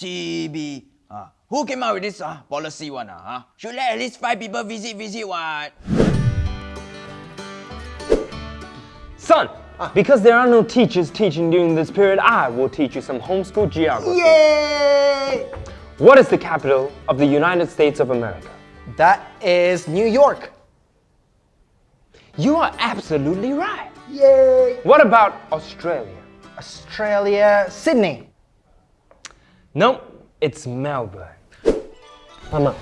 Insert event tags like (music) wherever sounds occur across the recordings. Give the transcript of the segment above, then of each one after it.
CB. Uh, who came out with this uh, policy one? Uh, huh? Should let at least five people visit, visit what? Son, because there are no teachers teaching during this period, I will teach you some homeschool geography. Yay! What is the capital of the United States of America? That is New York. You are absolutely right. Yay! What about Australia? Australia, Sydney. Nope, it's Melbourne. Mama,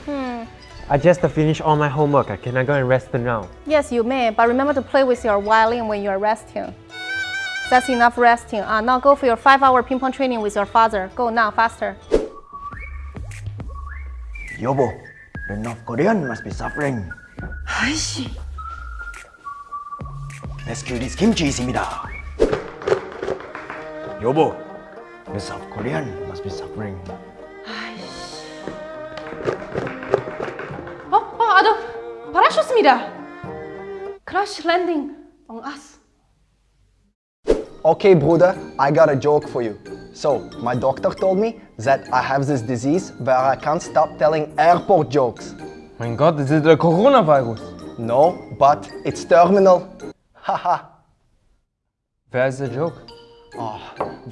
I just finished all my homework. Can I go and rest now? Yes, you may, but remember to play with your violin when you are resting. That's enough resting. Uh, now go for your five-hour ping pong training with your father. Go now, faster. Yobo, the North Korean must be suffering. Let's kill this kimchi 있습니다. Yobo, the South Korean must be suffering. Oh, oh, ada parachut입니다. Crash landing on us. Okay, Bruder, I got a joke for you. So, my doctor told me that I have this disease where I can't stop telling airport jokes. Mein Gott, das ist der Coronavirus. No, but it's terminal. (laughs) Haha. Wer ist der Joke? Oh,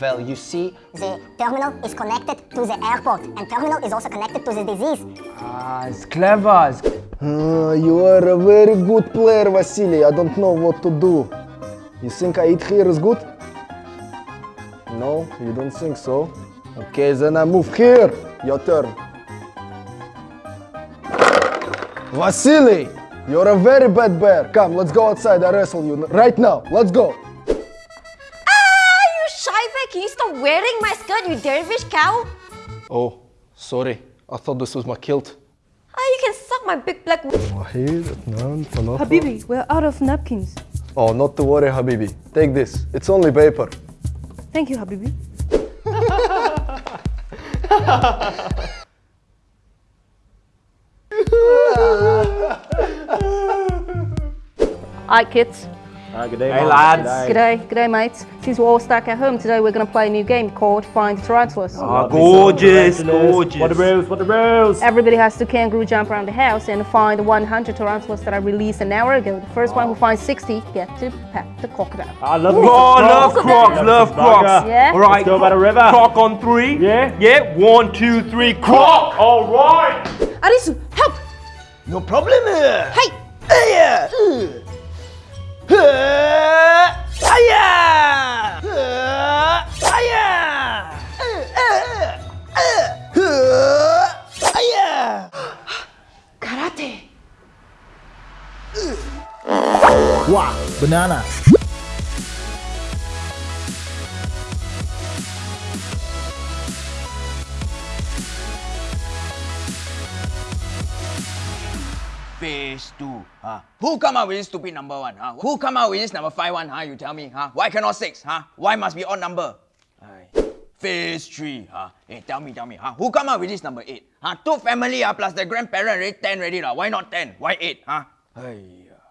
well, you see, The terminal is connected to the airport, and terminal is also connected to the disease. Ah, ist clever. Ist Uh, you are a very good player, Vasily. I don't know what to do. You think I eat here is good? No, you don't think so? Okay, then I move here. Your turn. Vasily, you're a very bad bear. Come, let's go outside. I wrestle you right now. Let's go. You shy bear, can you stop wearing my skirt, you dervish cow? Oh, sorry. I thought this was my kilt. Ah, you can suck my big black Habibi, we're out of napkins. Oh, not to worry, Habibi. Take this. It's only paper. Thank you, Habibi. Alright, kids. Good day, Hey, lads. G'day, g'day, mates. Since we're all stuck at home today, we're gonna play a new game called Find Tarantulas. Ah, gorgeous, gorgeous. What the rules? What the rules? Everybody has to kangaroo jump around the house and find 100 tarantulas that I released an hour ago. The first one who finds 60 get to pet the crocodile. I love Oh, love crocs, love crocs. Yeah? All right, Let's go by the river. Croc on three. Yeah? Yeah. One, two, three. Croc. All right. Arisu, help! No problem here. Hey! 아야! 아야! 아야! 가라테. 와, 바나나. Phase two. Huh? Who come up with this stupid number one? Huh? Who come up with this number five one? Huh? You tell me. Huh? Why cannot six? Huh? Why must be odd number? Aye. Phase three. Huh? Hey, tell me, tell me. Huh? Who come up with this number eight? Huh? Two family huh? plus the grandparent already ten already lah. Why not ten? Why eight? Huh? Hey.